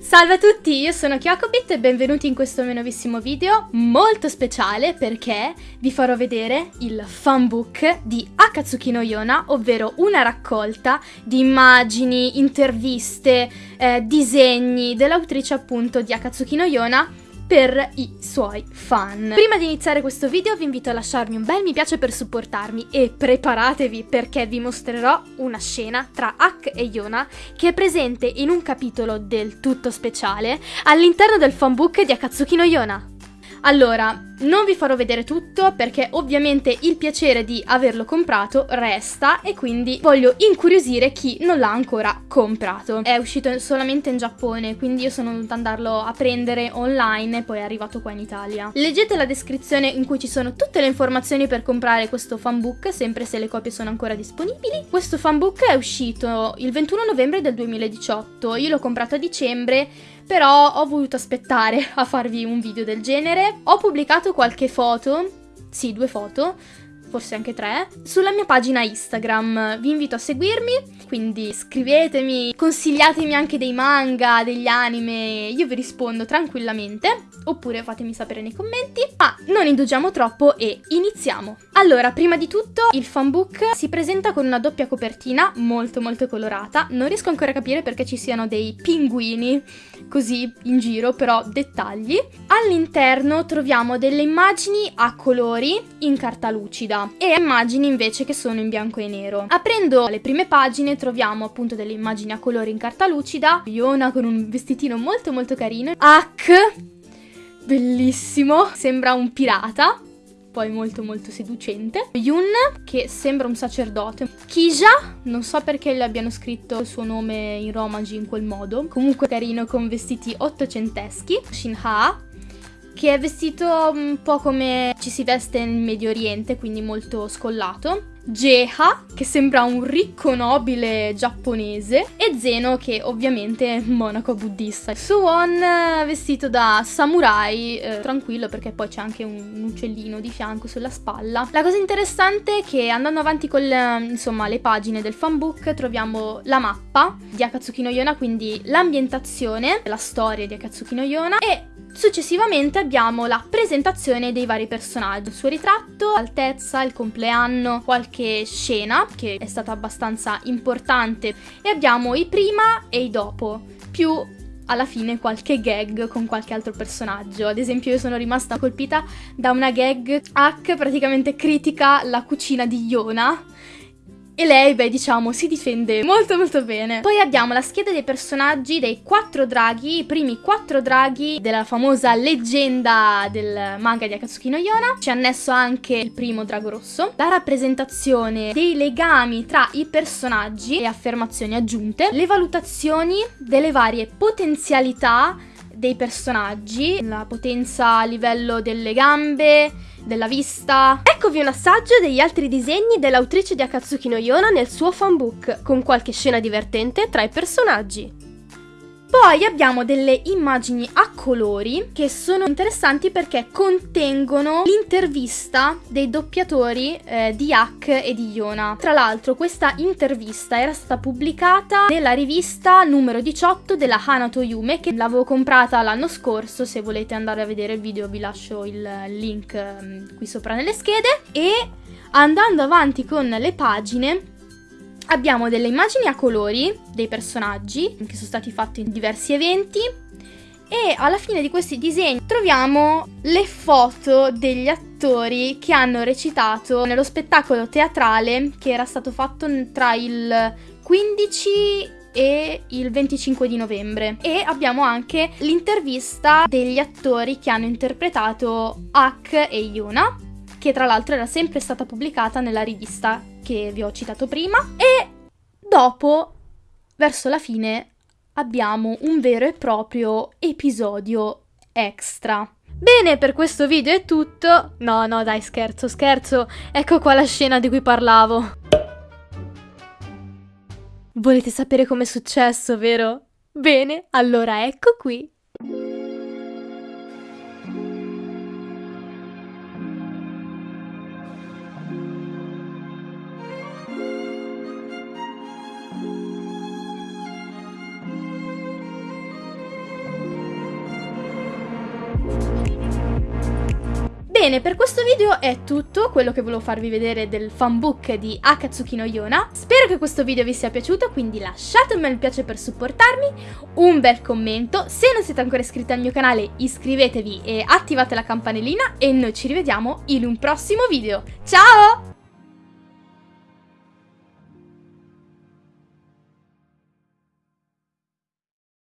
Salve a tutti, io sono Kyokobit e benvenuti in questo mio nuovissimo video molto speciale perché vi farò vedere il fanbook di Akatsuki no Yona, ovvero una raccolta di immagini, interviste, eh, disegni dell'autrice appunto di Akatsuki no Yona per i suoi fan. Prima di iniziare questo video vi invito a lasciarmi un bel mi piace per supportarmi e preparatevi perché vi mostrerò una scena tra Ak e Yona che è presente in un capitolo del tutto speciale all'interno del fanbook di Akatsuki no Yona. Allora, non vi farò vedere tutto perché ovviamente il piacere di averlo comprato resta e quindi voglio incuriosire chi non l'ha ancora comprato. È uscito solamente in Giappone, quindi io sono dovuta andarlo a prendere online e poi è arrivato qua in Italia. Leggete la descrizione in cui ci sono tutte le informazioni per comprare questo fanbook, sempre se le copie sono ancora disponibili. Questo fanbook è uscito il 21 novembre del 2018, io l'ho comprato a dicembre però ho voluto aspettare a farvi un video del genere. Ho pubblicato qualche foto, sì, due foto, forse anche tre, sulla mia pagina Instagram. Vi invito a seguirmi, quindi scrivetemi, consigliatemi anche dei manga, degli anime, io vi rispondo tranquillamente, oppure fatemi sapere nei commenti. Ma non indugiamo troppo e iniziamo! Allora, prima di tutto, il fanbook si presenta con una doppia copertina molto molto colorata. Non riesco ancora a capire perché ci siano dei pinguini così in giro, però dettagli. All'interno troviamo delle immagini a colori in carta lucida e immagini invece che sono in bianco e nero. Aprendo le prime pagine troviamo appunto delle immagini a colori in carta lucida, Iona con un vestitino molto molto carino, Hack, bellissimo, sembra un pirata, poi molto molto seducente. Yun, che sembra un sacerdote. Kisha, non so perché le abbiano scritto il suo nome in romaji in quel modo. Comunque carino con vestiti ottocenteschi. Shinha, che è vestito un po' come ci si veste nel Medio Oriente, quindi molto scollato. Jeha, che sembra un ricco nobile giapponese, e Zeno, che ovviamente è monaco buddista. Suwon, vestito da samurai, eh, tranquillo perché poi c'è anche un uccellino di fianco sulla spalla. La cosa interessante è che andando avanti con insomma, le pagine del fanbook troviamo la mappa di Akatsuki no Yona, quindi l'ambientazione, la storia di Akatsuki no Yona e Successivamente abbiamo la presentazione dei vari personaggi, il suo ritratto, l'altezza, il compleanno, qualche scena che è stata abbastanza importante e abbiamo i prima e i dopo, più alla fine qualche gag con qualche altro personaggio. Ad esempio io sono rimasta colpita da una gag Hack praticamente critica la cucina di Yona e lei, beh, diciamo, si difende molto molto bene. Poi abbiamo la scheda dei personaggi dei quattro draghi, i primi quattro draghi della famosa leggenda del manga di Akatsuki no Yona. C'è annesso anche il primo drago rosso. La rappresentazione dei legami tra i personaggi e affermazioni aggiunte. Le valutazioni delle varie potenzialità dei personaggi, la potenza a livello delle gambe, della vista. Eccovi un assaggio degli altri disegni dell'autrice di Akatsuki no Yona nel suo fanbook, con qualche scena divertente tra i personaggi. Poi abbiamo delle immagini a colori che sono interessanti perché contengono l'intervista dei doppiatori eh, di Hack e di Yona. Tra l'altro questa intervista era stata pubblicata nella rivista numero 18 della Hanato Yume che l'avevo comprata l'anno scorso, se volete andare a vedere il video vi lascio il link eh, qui sopra nelle schede e andando avanti con le pagine abbiamo delle immagini a colori dei personaggi che sono stati fatti in diversi eventi e alla fine di questi disegni troviamo le foto degli attori che hanno recitato nello spettacolo teatrale che era stato fatto tra il 15 e il 25 di novembre. E abbiamo anche l'intervista degli attori che hanno interpretato Ak e Yuna che tra l'altro era sempre stata pubblicata nella rivista che vi ho citato prima e dopo, verso la fine, abbiamo un vero e proprio episodio extra. Bene, per questo video è tutto. No, no, dai, scherzo, scherzo. Ecco qua la scena di cui parlavo. Volete sapere com'è successo, vero? Bene, allora ecco qui. Bene, per questo video è tutto quello che volevo farvi vedere del fanbook di Akatsuki no Yona. Spero che questo video vi sia piaciuto, quindi lasciate un bel piace per supportarmi, un bel commento, se non siete ancora iscritti al mio canale iscrivetevi e attivate la campanellina e noi ci rivediamo in un prossimo video. Ciao!